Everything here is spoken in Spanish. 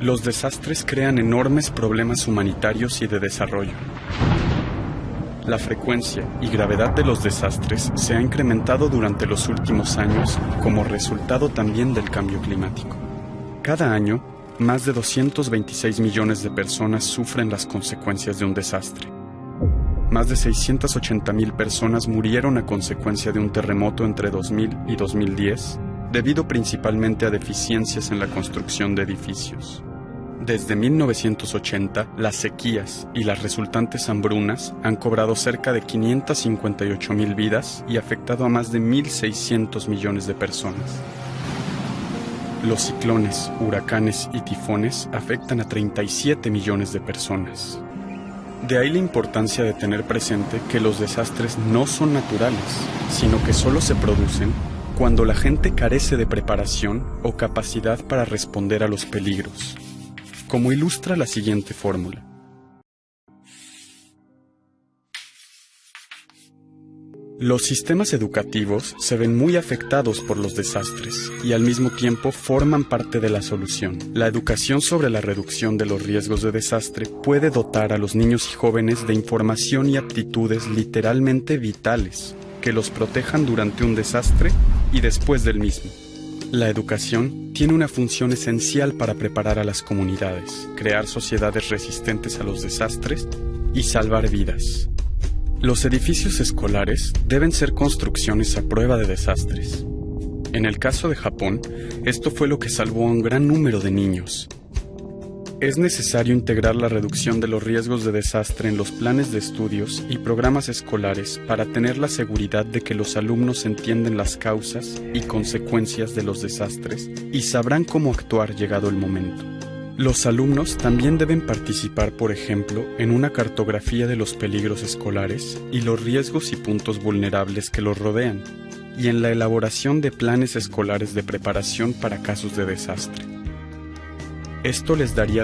Los desastres crean enormes problemas humanitarios y de desarrollo. La frecuencia y gravedad de los desastres se ha incrementado durante los últimos años como resultado también del cambio climático. Cada año, más de 226 millones de personas sufren las consecuencias de un desastre. Más de 680 mil personas murieron a consecuencia de un terremoto entre 2000 y 2010, debido principalmente a deficiencias en la construcción de edificios. Desde 1980, las sequías y las resultantes hambrunas han cobrado cerca de 558 mil vidas y afectado a más de 1.600 millones de personas. Los ciclones, huracanes y tifones afectan a 37 millones de personas. De ahí la importancia de tener presente que los desastres no son naturales, sino que solo se producen cuando la gente carece de preparación o capacidad para responder a los peligros, como ilustra la siguiente fórmula. Los sistemas educativos se ven muy afectados por los desastres y al mismo tiempo forman parte de la solución. La educación sobre la reducción de los riesgos de desastre puede dotar a los niños y jóvenes de información y aptitudes literalmente vitales que los protejan durante un desastre y después del mismo. La educación tiene una función esencial para preparar a las comunidades, crear sociedades resistentes a los desastres y salvar vidas. Los edificios escolares deben ser construcciones a prueba de desastres. En el caso de Japón, esto fue lo que salvó a un gran número de niños. Es necesario integrar la reducción de los riesgos de desastre en los planes de estudios y programas escolares para tener la seguridad de que los alumnos entienden las causas y consecuencias de los desastres y sabrán cómo actuar llegado el momento. Los alumnos también deben participar, por ejemplo, en una cartografía de los peligros escolares y los riesgos y puntos vulnerables que los rodean, y en la elaboración de planes escolares de preparación para casos de desastre. Esto les daría